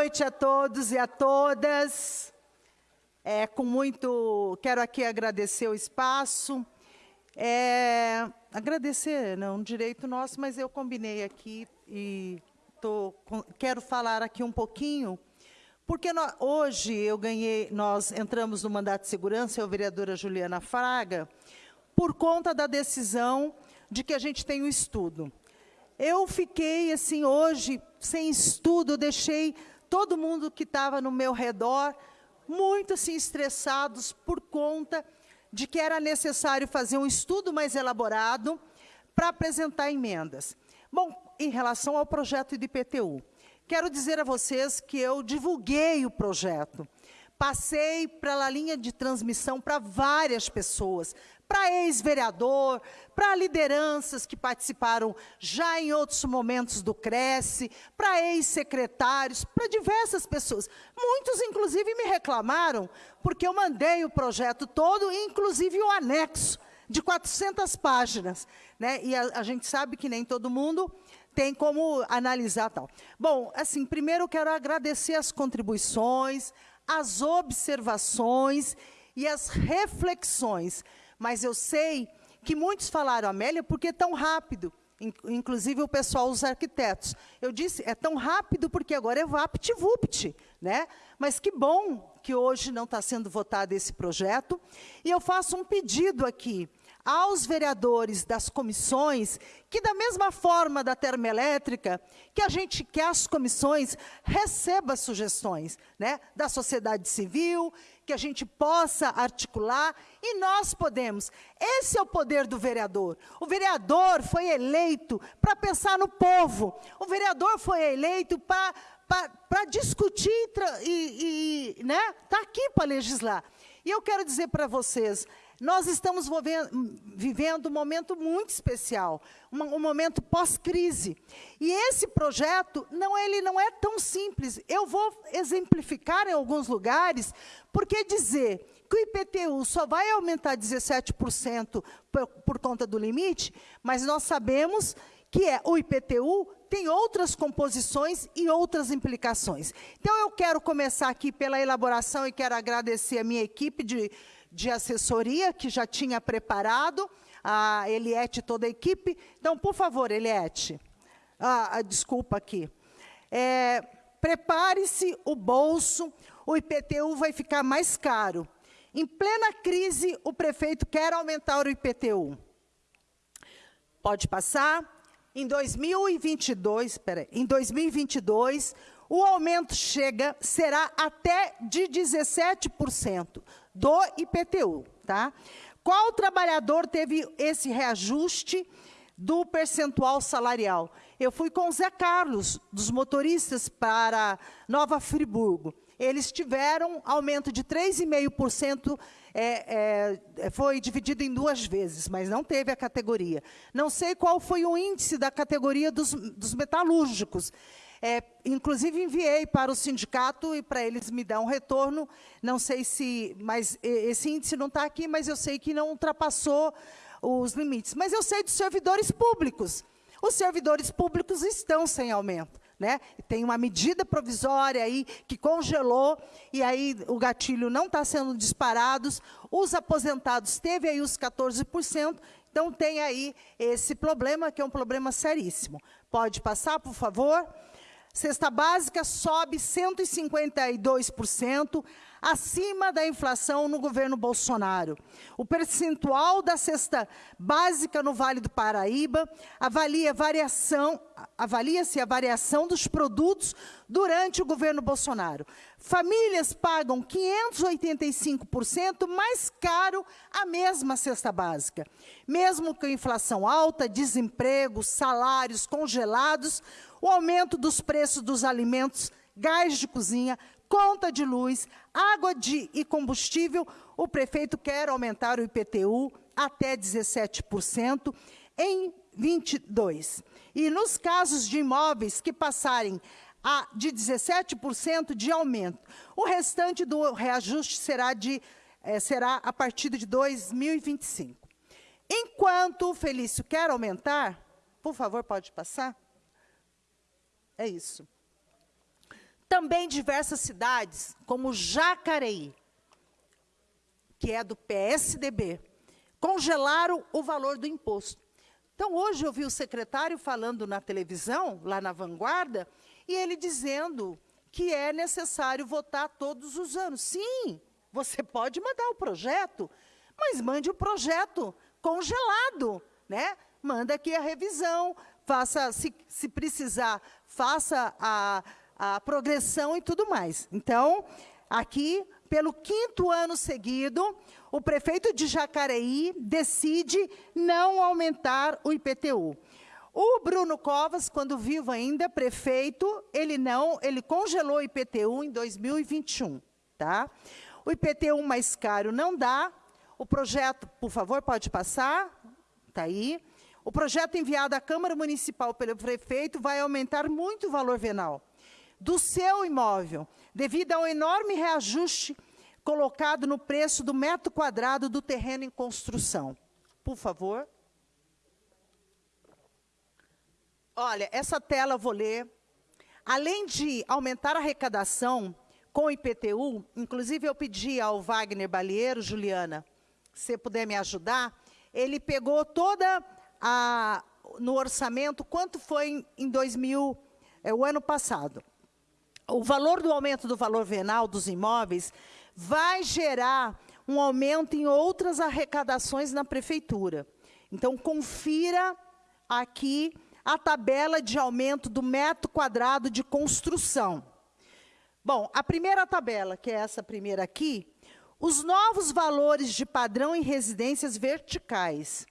noite a todos e a todas. É, com muito, quero aqui agradecer o espaço. É, agradecer, não um direito nosso, mas eu combinei aqui e tô, quero falar aqui um pouquinho, porque nós, hoje eu ganhei, nós entramos no mandato de segurança, eu, vereadora Juliana Fraga, por conta da decisão de que a gente tem o estudo. Eu fiquei, assim, hoje, sem estudo, deixei todo mundo que estava no meu redor muito, assim, estressados por conta de que era necessário fazer um estudo mais elaborado para apresentar emendas. Bom, em relação ao projeto de IPTU, quero dizer a vocês que eu divulguei o projeto. Passei para a linha de transmissão para várias pessoas, para ex-vereador, para lideranças que participaram já em outros momentos do Cresce, para ex-secretários, para diversas pessoas. Muitos, inclusive, me reclamaram, porque eu mandei o projeto todo, inclusive o anexo, de 400 páginas. Né? E a, a gente sabe que nem todo mundo tem como analisar tal. Bom, assim, primeiro eu quero agradecer as contribuições, as observações e as reflexões mas eu sei que muitos falaram, Amélia, por que tão rápido? Inclusive o pessoal, os arquitetos. Eu disse, é tão rápido porque agora é vapt-vupt, né? Mas que bom que hoje não está sendo votado esse projeto. E eu faço um pedido aqui aos vereadores das comissões, que da mesma forma da termoelétrica, que a gente quer as comissões receba sugestões né, da sociedade civil, que a gente possa articular, e nós podemos. Esse é o poder do vereador. O vereador foi eleito para pensar no povo. O vereador foi eleito para para discutir e, e né, tá aqui para legislar. E eu quero dizer para vocês, nós estamos vivendo um momento muito especial, um, momento pós-crise. E esse projeto, não, ele não é tão simples. Eu vou exemplificar em alguns lugares, porque dizer que o IPTU só vai aumentar 17% por, por conta do limite, mas nós sabemos que é o IPTU tem outras composições e outras implicações. Então, eu quero começar aqui pela elaboração e quero agradecer a minha equipe de de assessoria que já tinha preparado, a Eliette e toda a equipe. Então, por favor, Eliette, ah, ah, desculpa aqui. É, Prepare-se o bolso, o IPTU vai ficar mais caro. Em plena crise, o prefeito quer aumentar o IPTU. Pode passar. Em 2022, peraí, em 2022, o aumento chega, será até de 17% do IPTU. Tá? Qual trabalhador teve esse reajuste do percentual salarial? Eu fui com o Zé Carlos, dos motoristas, para Nova Friburgo. Eles tiveram aumento de 3,5%, é, é, foi dividido em duas vezes, mas não teve a categoria. Não sei qual foi o índice da categoria dos, dos metalúrgicos. É, inclusive, enviei para o sindicato e para eles me dar um retorno. Não sei se... Mas esse índice não está aqui, mas eu sei que não ultrapassou os limites. Mas eu sei dos servidores públicos. Os servidores públicos estão sem aumento. Né? Tem uma medida provisória aí que congelou, e aí o gatilho não está sendo disparado. Os aposentados teve aí os 14%, então tem aí esse problema, que é um problema seríssimo. Pode passar, por favor? Cesta básica sobe 152%, acima da inflação no governo Bolsonaro. O percentual da cesta básica no Vale do Paraíba avalia variação, avalia-se a variação dos produtos durante o governo Bolsonaro. Famílias pagam 585% mais caro a mesma cesta básica. Mesmo com inflação alta, desemprego, salários congelados, o aumento dos preços dos alimentos, gás de cozinha, conta de luz, água de, e combustível, o prefeito quer aumentar o IPTU até 17% em 22. E nos casos de imóveis que passarem a, de 17% de aumento, o restante do reajuste será, de, é, será a partir de 2025. Enquanto o Felício quer aumentar, por favor, pode passar? É isso. Também diversas cidades, como Jacareí, que é do PSDB, congelaram o valor do imposto. Então, hoje eu vi o secretário falando na televisão, lá na Vanguarda, e ele dizendo que é necessário votar todos os anos. Sim, você pode mandar o projeto, mas mande o projeto congelado, né? Manda aqui a revisão, faça, se, se precisar, faça a, a progressão e tudo mais. Então, aqui, pelo quinto ano seguido, o prefeito de Jacareí decide não aumentar o IPTU. O Bruno Covas, quando vivo ainda, prefeito, ele não, ele congelou o IPTU em 2021, tá? O IPTU mais caro não dá. O projeto, por favor, pode passar. Tá aí. O projeto enviado à Câmara Municipal pelo prefeito vai aumentar muito o valor venal do seu imóvel, devido ao enorme reajuste colocado no preço do metro quadrado do terreno em construção. Por favor. Olha, essa tela eu vou ler. Além de aumentar a arrecadação com o IPTU, inclusive eu pedi ao Wagner Balieiro, Juliana, se puder me ajudar, ele pegou toda a, no orçamento, quanto foi em, 2000, é, o ano passado. O valor do aumento do valor venal dos imóveis vai gerar um aumento em outras arrecadações na prefeitura. Então, confira aqui a tabela de aumento do metro quadrado de construção. Bom, a primeira tabela, que é essa primeira aqui, os novos valores de padrão em residências verticais.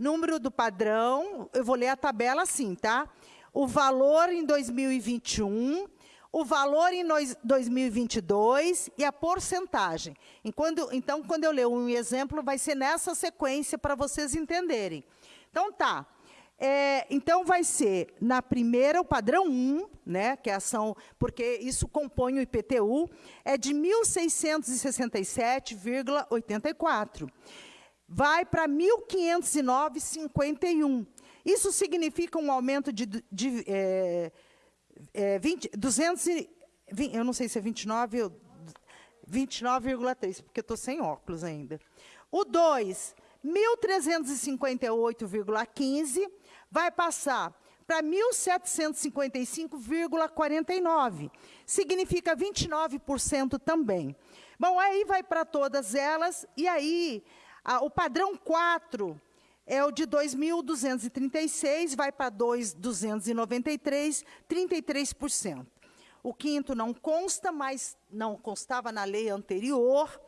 Número do padrão, eu vou ler a tabela assim, tá? O valor em 2021, o valor em 2022 e a porcentagem. Enquanto, então, quando eu ler um exemplo, vai ser nessa sequência para vocês entenderem. Então, tá. É, então, vai ser, na primeira, o padrão 1, né, que é ação, porque isso compõe o IPTU, é de 1.667,84. Vai para 1.509,51. Isso significa um aumento de, de é, é, 20, 200 eu não sei se é 29 ou 29,3, porque estou sem óculos ainda. O 2, 1.358,15 vai passar para 1.755,49. Significa 29% também. Bom, aí vai para todas elas, e aí a, o padrão 4 é o de 2.236, vai para 2.293, 33%. O quinto não consta, mas não constava na lei anterior,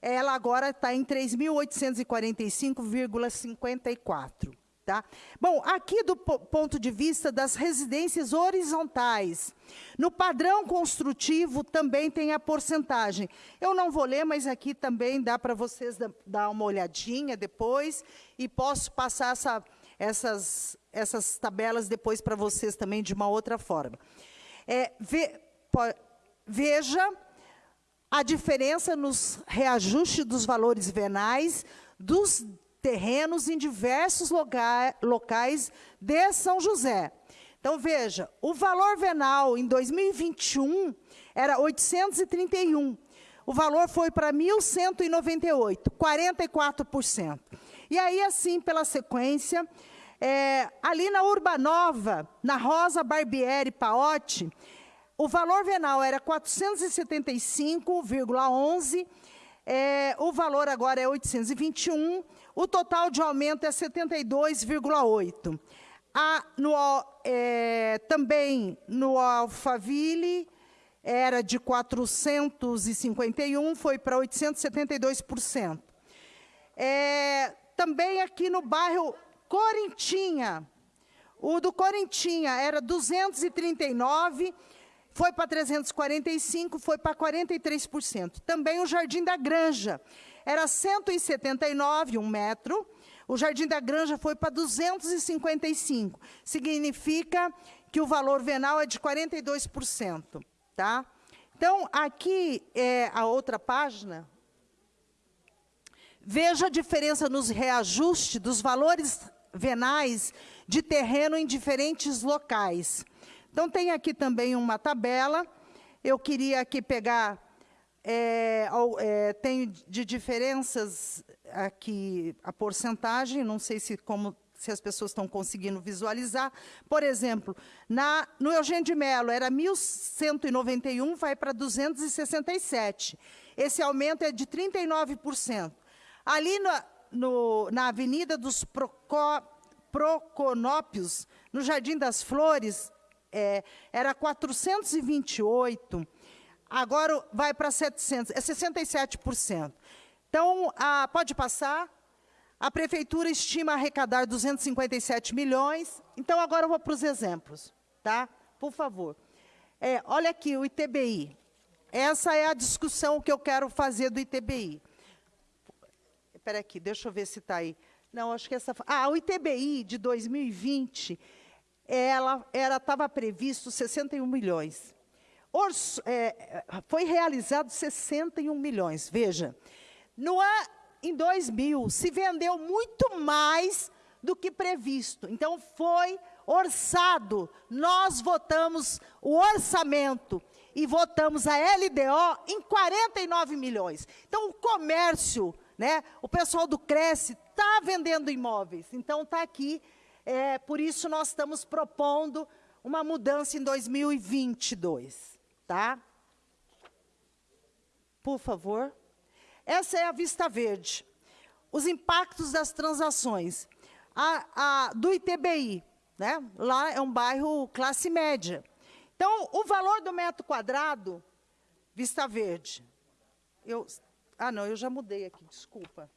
ela agora está em 3.845,54. Tá? Bom, aqui do ponto de vista das residências horizontais, no padrão construtivo também tem a porcentagem. Eu não vou ler, mas aqui também dá para vocês dar uma olhadinha depois, e posso passar essa, essas, essas tabelas depois para vocês também de uma outra forma. É, ve, po, veja a diferença nos reajustes dos valores venais dos terrenos em diversos locais de São José. Então, veja, o valor venal em 2021 era 831. O valor foi para 1.198, 44%. E aí, assim, pela sequência, é, ali na Urbanova, na Rosa Barbieri Paotti, o valor venal era 475,11, é, o valor agora é 821, o total de aumento é 72,8. no, é, também no Alphaville, era de 451, foi para 872%. É, também aqui no bairro Corintinha, o do Corintinha era 239, foi para 345, foi para 43%. Também o Jardim da Granja, era 179, um metro, o Jardim da Granja foi para 255. Significa que o valor venal é de 42%. Tá? Então, aqui é a outra página. Veja a diferença nos reajustes dos valores venais de terreno em diferentes locais. Então, tem aqui também uma tabela Eu queria aqui pegar, é, é, tem de diferenças aqui a porcentagem, não sei se como se as pessoas estão conseguindo visualizar. Por exemplo, na, no Eugênio de Mello era 1.191, vai para 267. Esse aumento é de 39%. Ali na, no, na Avenida dos Procó, Proconópios, no Jardim das Flores, é, era 428, agora vai para 700, é 67%. Então, a, pode passar. A prefeitura estima arrecadar 257 milhões. Então, agora eu vou para os exemplos, tá? Por favor. É, olha aqui, o ITBI. Essa é a discussão que eu quero fazer do ITBI. Espera aqui, deixa eu ver se está aí. Não, acho que essa... Ah, o ITBI de 2020, ela estava previsto 61 milhões. Orço, é, foi realizado 61 milhões. Veja, no ano, em 2000, se vendeu muito mais do que previsto. Então, foi orçado. Nós votamos o orçamento e votamos a LDO em 49 milhões. Então, o comércio, né, o pessoal do Cresce está vendendo imóveis. Então, está aqui. É, por isso, nós estamos propondo uma mudança em 2022. Tá? Por favor. Essa é a Vista Verde. Os impactos das transações. A, a, do ITBI, né? lá é um bairro classe média. Então, o valor do metro quadrado, Vista Verde, eu, ah, não, eu já mudei aqui, desculpa.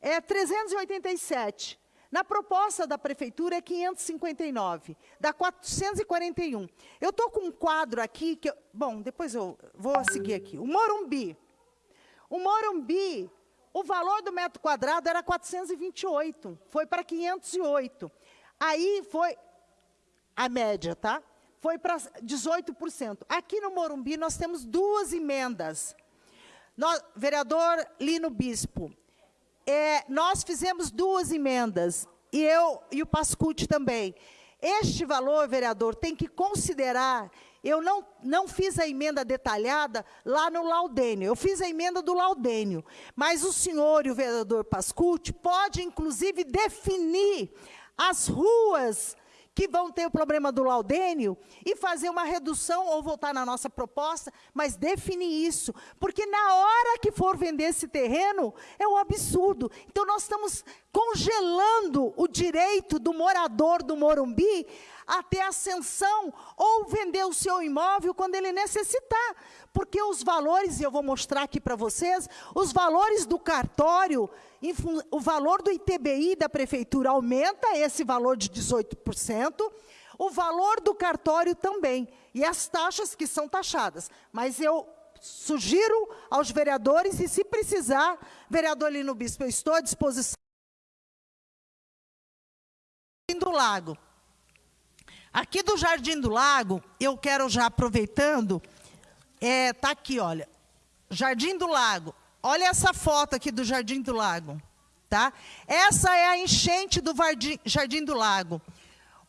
É 387. Na proposta da prefeitura é 559, dá 441. Eu estou com um quadro aqui que, eu, bom, depois eu vou seguir aqui. O Morumbi, o Morumbi, o valor do metro quadrado era 428, foi para 508. Aí foi a média, tá? Foi para 18%. Aqui no Morumbi nós temos duas emendas. Nós, vereador Lino Bispo, é, nós fizemos duas emendas, e eu e o Pascucci também. Este valor, vereador, tem que considerar eu não, não fiz a emenda detalhada lá no Laudênio, eu fiz a emenda do Laudênio. Mas o senhor e o vereador Pascucci pode, inclusive, definir as ruas que vão ter o problema do laudênio e fazer uma redução ou voltar na nossa proposta, mas definir isso, porque na hora que for vender esse terreno, é um absurdo. Então, nós estamos congelando o direito do morador do Morumbi a ter ascensão ou vender o seu imóvel quando ele necessitar. Porque os valores, e eu vou mostrar aqui para vocês, os valores do cartório, o valor do ITBI da prefeitura aumenta esse valor de 18%, o valor do cartório também, e as taxas que são taxadas. Mas eu sugiro aos vereadores, e se precisar, vereador Lino Bispo, eu estou à disposição do Lago. Aqui do Jardim do Lago, eu quero já aproveitando, é, tá aqui, olha, Jardim do Lago. Olha essa foto aqui do Jardim do Lago, tá? Essa é a enchente do Jardim do Lago.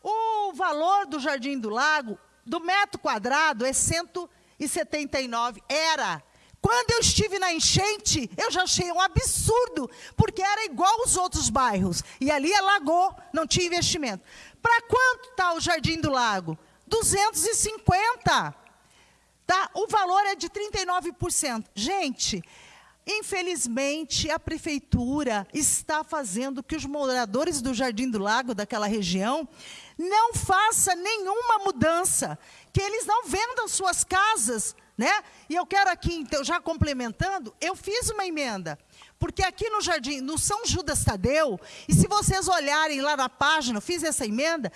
O valor do Jardim do Lago, do metro quadrado, é 179. Era. Quando eu estive na enchente, eu já achei um absurdo, porque era igual aos outros bairros. E ali alagou, não tinha investimento. Para quanto está o Jardim do Lago? 250. Tá? O valor é de 39%. Gente, infelizmente, a prefeitura está fazendo que os moradores do Jardim do Lago, daquela região, não façam nenhuma mudança, que eles não vendam suas casas. Né? E eu quero aqui, então, já complementando, eu fiz uma emenda porque aqui no jardim, no São Judas Tadeu, e se vocês olharem lá na página, eu fiz essa emenda,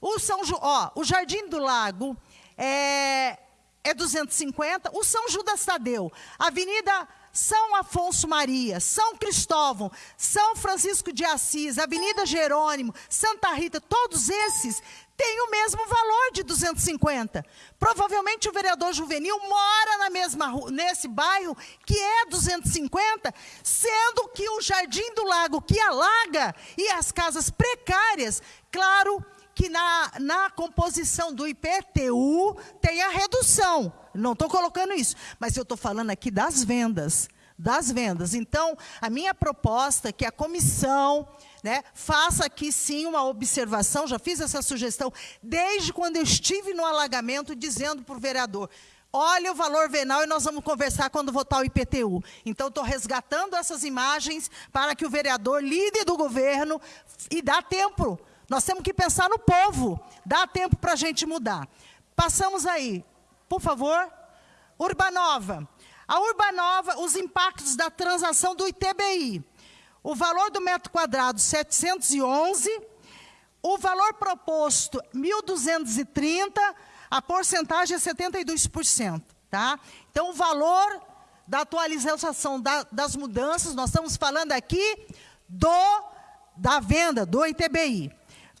o, São, ó, o Jardim do Lago é, é 250, o São Judas Tadeu, Avenida São Afonso Maria, São Cristóvão, São Francisco de Assis, Avenida Jerônimo, Santa Rita, todos esses tem o mesmo valor de 250. Provavelmente o vereador juvenil mora na mesma nesse bairro que é 250, sendo que o Jardim do Lago que alaga e as casas precárias, claro que na, na composição do IPTU tem a redução. Não estou colocando isso, mas eu estou falando aqui das vendas. Das vendas. Então, a minha proposta é que a comissão né, faça aqui sim uma observação, já fiz essa sugestão desde quando eu estive no alagamento, dizendo para o vereador: olha o valor venal e nós vamos conversar quando votar o IPTU. Então, estou resgatando essas imagens para que o vereador, líder do governo, e dá tempo. Nós temos que pensar no povo. Dá tempo para a gente mudar. Passamos aí, por favor. Urbanova. A Urbanova, os impactos da transação do ITBI. O valor do metro quadrado, 711. O valor proposto, 1.230 a porcentagem é 72%. Tá? Então, o valor da atualização da, das mudanças, nós estamos falando aqui do da venda, do ITBI.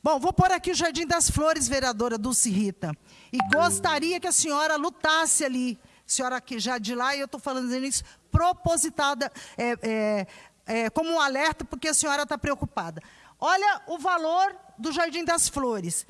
Bom, vou pôr aqui o Jardim das Flores, vereadora Dulce Rita. E gostaria que a senhora lutasse ali. A senhora aqui já de lá, e eu estou falando isso propositada, é, é, é, como um alerta, porque a senhora está preocupada. Olha o valor do Jardim das Flores.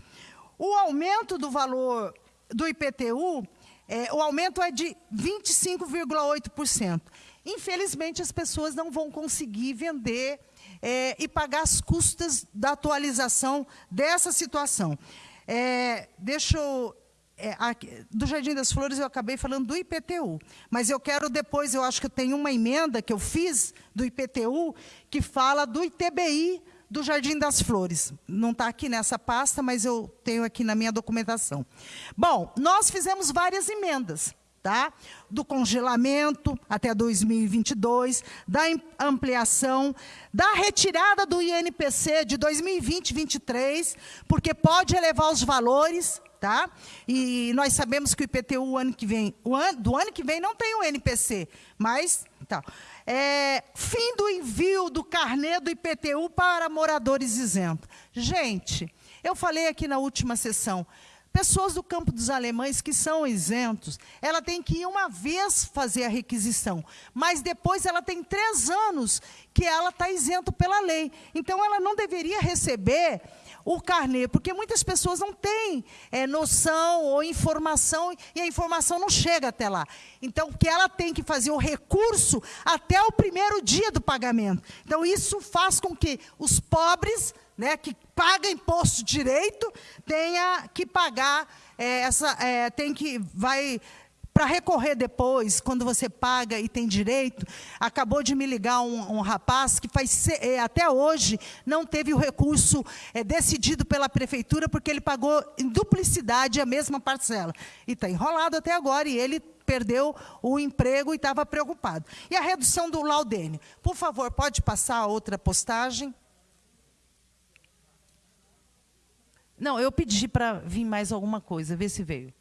O aumento do valor do IPTU, é, o aumento é de 25,8%. Infelizmente, as pessoas não vão conseguir vender é, e pagar as custas da atualização dessa situação. É, deixa eu... É, aqui, do Jardim das Flores eu acabei falando do IPTU, mas eu quero depois, eu acho que eu tenho uma emenda que eu fiz do IPTU, que fala do ITBI, do Jardim das Flores. Não está aqui nessa pasta, mas eu tenho aqui na minha documentação. Bom, nós fizemos várias emendas. Tá? do congelamento até 2022, da ampliação, da retirada do INPC de 2020 2023, porque pode elevar os valores, tá? E nós sabemos que o IPTU ano que vem, ano, do ano que vem não tem o NPC, mas tá. É, fim do envio do carnê do IPTU para moradores isentos. Gente, eu falei aqui na última sessão, pessoas do campo dos alemães que são isentos, ela tem que ir uma vez fazer a requisição, mas depois ela tem três anos que ela está isento pela lei. Então, ela não deveria receber o carnê, porque muitas pessoas não têm é, noção ou informação, e a informação não chega até lá. Então, que ela tem que fazer o recurso até o primeiro dia do pagamento. Então, isso faz com que os pobres, né, que pagam imposto direito, tenha que pagar é, essa, é, tem que, vai para recorrer depois, quando você paga e tem direito, acabou de me ligar um, um rapaz que faz, é, até hoje não teve o recurso é, decidido pela prefeitura, porque ele pagou em duplicidade a mesma parcela. E está enrolado até agora, e ele perdeu o emprego e estava preocupado. E a redução do laudênio. Por favor, pode passar a outra postagem? Não, eu pedi para vir mais alguma coisa, ver se veio.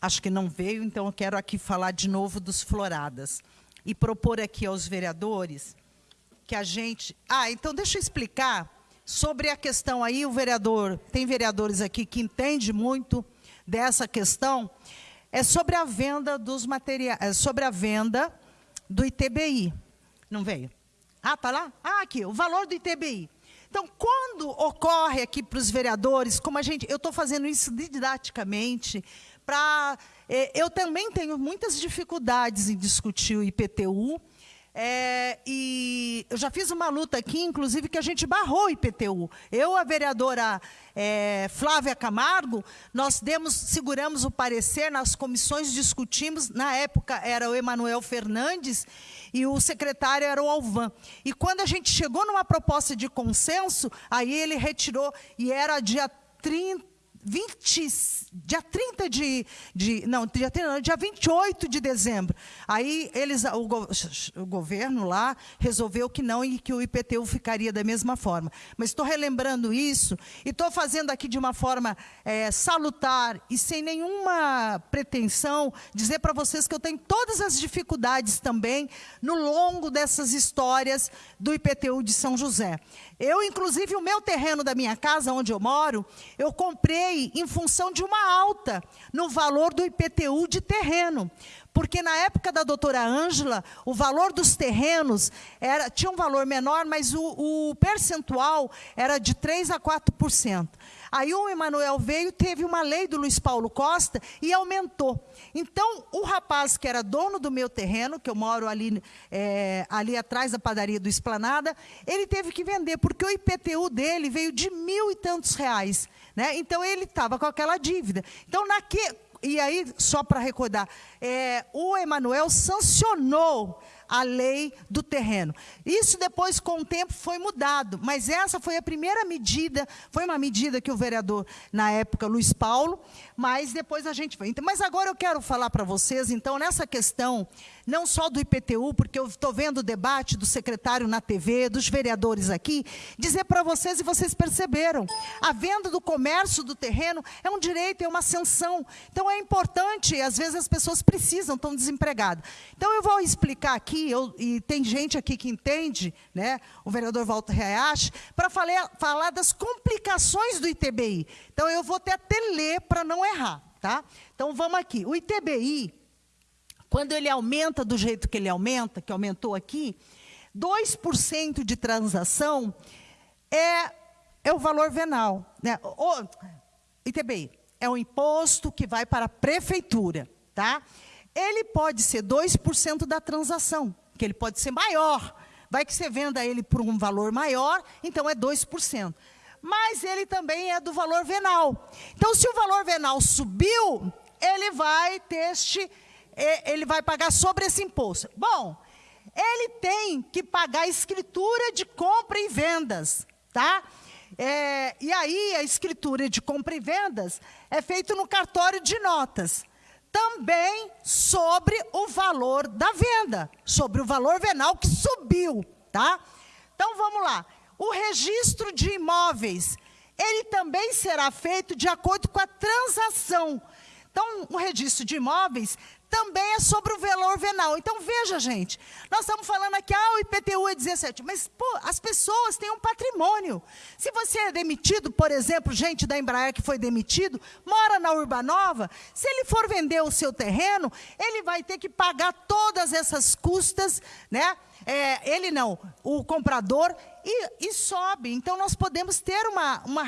acho que não veio, então eu quero aqui falar de novo dos floradas. E propor aqui aos vereadores que a gente... Ah, então deixa eu explicar sobre a questão aí, o vereador, tem vereadores aqui que entende muito dessa questão, é sobre a venda dos materiais, é sobre a venda do ITBI. Não veio? Ah, tá lá? Ah, aqui, o valor do ITBI. Então, quando ocorre aqui para os vereadores, como a gente, eu estou fazendo isso didaticamente, para. É, eu também tenho muitas dificuldades em discutir o IPTU. É, e eu já fiz uma luta aqui, inclusive, que a gente barrou o IPTU. Eu, a vereadora é, Flávia Camargo, nós demos, seguramos o parecer nas comissões, discutimos. Na época era o Emanuel Fernandes e o secretário era o Alvan. E quando a gente chegou numa proposta de consenso, aí ele retirou, e era dia 30 20, dia 30 de, de não, dia, 30, dia 28 de dezembro. Aí eles, o, o, governo lá resolveu que não e que o IPTU ficaria da mesma forma. Mas estou relembrando isso e estou fazendo aqui de uma forma é, salutar e sem nenhuma pretensão dizer para vocês que eu tenho todas as dificuldades também no longo dessas histórias do IPTU de São José. Eu, inclusive, o meu terreno da minha casa, onde eu moro, eu comprei em função de uma alta no valor do IPTU de terreno. Porque na época da doutora Ângela, o valor dos terrenos era, tinha um valor menor, mas o, o percentual era de 3% a 4%. Aí o Emanuel veio, teve uma lei do Luiz Paulo Costa e aumentou. Então, o rapaz que era dono do meu terreno, que eu moro ali, é, ali atrás da padaria do Esplanada, ele teve que vender, porque o IPTU dele veio de mil e tantos reais. Né? Então, ele estava com aquela dívida. Então, naque, e aí, só para recordar, é, o Emanuel sancionou a lei do terreno. Isso depois, com o tempo, foi mudado, mas essa foi a primeira medida, foi uma medida que o vereador, na época, Luiz Paulo, mas depois a gente foi. Então, mas agora eu quero falar para vocês, então, nessa questão, não só do IPTU, porque eu estou vendo o debate do secretário na TV, dos vereadores aqui, dizer para vocês, e vocês perceberam, a venda do comércio do terreno é um direito, é uma ascensão. Então, é importante, às vezes as pessoas precisam, estão desempregadas. Então, eu vou explicar aqui, eu, e tem gente aqui que entende, né, o vereador Walter Hayashi, para falar, falar das complicações do ITBI. Então, eu vou até ler para não errar. Tá? Então, vamos aqui. O ITBI, quando ele aumenta do jeito que ele aumenta, que aumentou aqui, 2% de transação é, é o valor venal. Né? O, ITBI é o imposto que vai para a prefeitura. Tá? Ele pode ser 2% da transação, que ele pode ser maior. Vai que você venda ele por um valor maior, então é 2% mas ele também é do valor venal. Então, se o valor venal subiu, ele vai ter este, ele vai pagar sobre esse imposto. Bom, ele tem que pagar a escritura de compra e vendas, tá? É, e aí, a escritura de compra e vendas é feita no cartório de notas. Também sobre o valor da venda, sobre o valor venal que subiu, tá? Então, vamos lá. O registro de imóveis, ele também será feito de acordo com a transação. Então, o registro de imóveis também é sobre o valor venal. Então, veja, gente, nós estamos falando aqui, ah, o IPTU é 17, mas, pô, as pessoas têm um patrimônio. Se você é demitido, por exemplo, gente da Embraer que foi demitido, mora na Urbanova, se ele for vender o seu terreno, ele vai ter que pagar todas essas custas, né? É, ele não, o comprador, e, e, sobe. Então, nós podemos ter uma, uma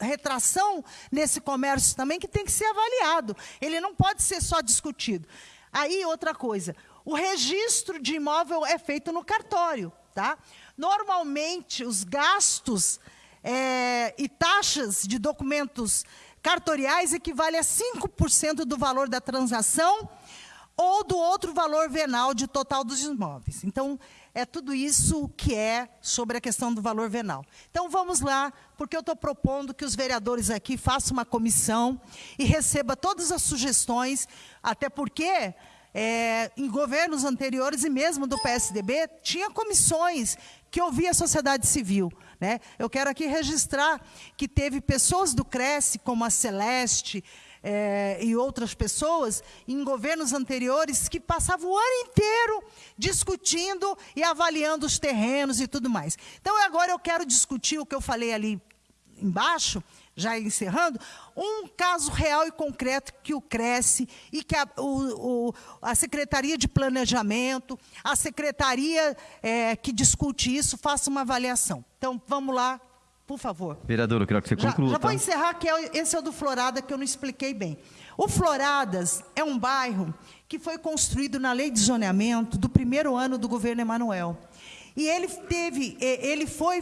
retração nesse comércio também que tem que ser avaliado. Ele não pode ser só discutido. Aí, outra coisa, o registro de imóvel é feito no cartório. Tá? Normalmente, os gastos é, e taxas de documentos cartoriais equivalem a 5% do valor da transação ou do outro valor venal de total dos imóveis. Então, é tudo isso que é sobre a questão do valor venal. Então, vamos lá, porque eu estou propondo que os vereadores aqui façam uma comissão e receba todas as sugestões, até porque é, em governos anteriores e mesmo do PSDB, tinha comissões que ouvia a sociedade civil. Né? Eu quero aqui registrar que teve pessoas do Cresce, como a Celeste, é, e outras pessoas em governos anteriores que passavam o ano inteiro discutindo e avaliando os terrenos e tudo mais. Então, agora eu quero discutir o que eu falei ali embaixo, já encerrando, um caso real e concreto que o Cresce e que a, o, o, a Secretaria de Planejamento, a Secretaria é, que discute isso, faça uma avaliação. Então, vamos lá, por favor. Vereador, eu quero que você conclua. Já, já vou tá? encerrar, que é, esse é o do Florada, que eu não expliquei bem. O Floradas é um bairro que foi construído na lei de zoneamento do primeiro ano do governo Emanuel. E ele teve, ele foi,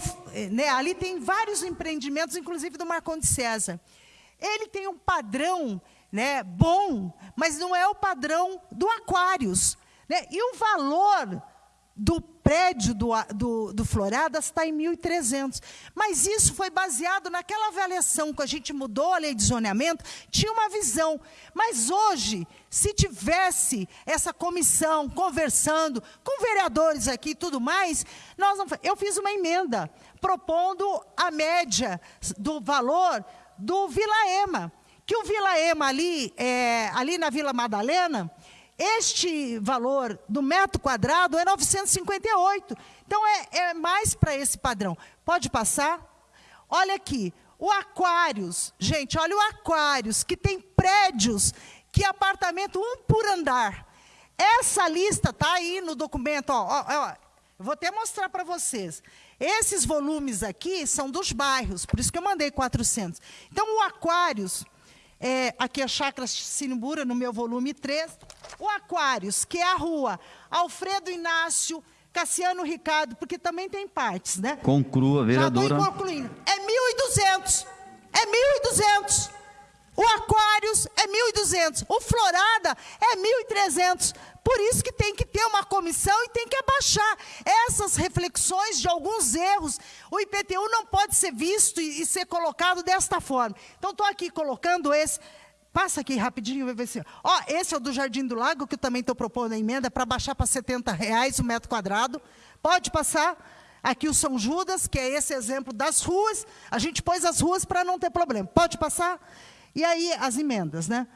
né, ali tem vários empreendimentos, inclusive do Marconde César. Ele tem um padrão né, bom, mas não é o padrão do Aquários. Né? E o valor do prédio do, do, do Floradas está em 1.300. Mas isso foi baseado naquela avaliação que a gente mudou a lei de zoneamento, tinha uma visão. Mas hoje, se tivesse essa comissão conversando com vereadores aqui e tudo mais, nós não, eu fiz uma emenda propondo a média do valor do Vila Ema. Que o Vila Ema ali, é, ali na Vila Madalena, este valor do metro quadrado é 958. Então, é, é mais para esse padrão. Pode passar? Olha aqui, O Aquários, gente, olha o Aquários, que tem prédios, que apartamento um por andar. Essa lista está aí no documento, ó, ó, ó, vou até mostrar para vocês. Esses volumes aqui são dos bairros, por isso que eu mandei 400. Então, o Aquários, é, aqui é a Chácara Sinimbura, no meu volume 3. O Aquários, que é a rua Alfredo Inácio, Cassiano Ricardo, porque também tem partes, né? Conclua, vereadora. Já estou concluindo. É 1.200. É 1.200. O Aquários é 1.200. O Florada é 1.300. Por isso que tem que ter uma comissão e tem que abaixar essas reflexões de alguns erros. O IPTU não pode ser visto e, ser colocado desta forma. Então, estou aqui colocando esse... Passa aqui rapidinho, vai ver se... Ó, esse é o do Jardim do Lago, que eu também estou propondo a emenda, para baixar para 70 reais o metro quadrado. Pode passar. Aqui o São Judas, que é esse exemplo das ruas. A gente pôs as ruas para não ter problema. Pode passar? E aí, as emendas, né?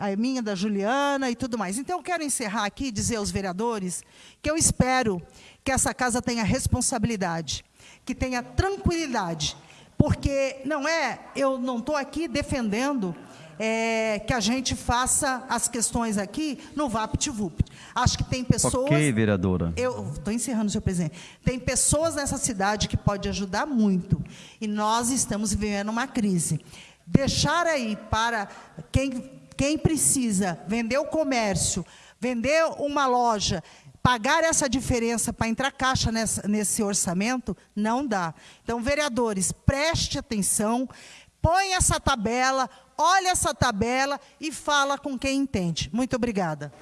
a minha, da Juliana e tudo mais. Então, eu quero encerrar aqui e dizer aos vereadores que eu espero que essa casa tenha responsabilidade, que tenha tranquilidade, porque não é, eu não estou aqui defendendo é, que a gente faça as questões aqui no VaptVupt. Acho que tem pessoas... Ok, vereadora. Eu estou encerrando, senhor presidente. Tem pessoas nessa cidade que pode ajudar muito, e nós estamos vivendo uma crise. Deixar aí para quem quem precisa vender o comércio, vender uma loja, pagar essa diferença para entrar caixa nessa, nesse orçamento, não dá. Então, vereadores, preste atenção, põe essa tabela, olha essa tabela e fala com quem entende. Muito obrigada.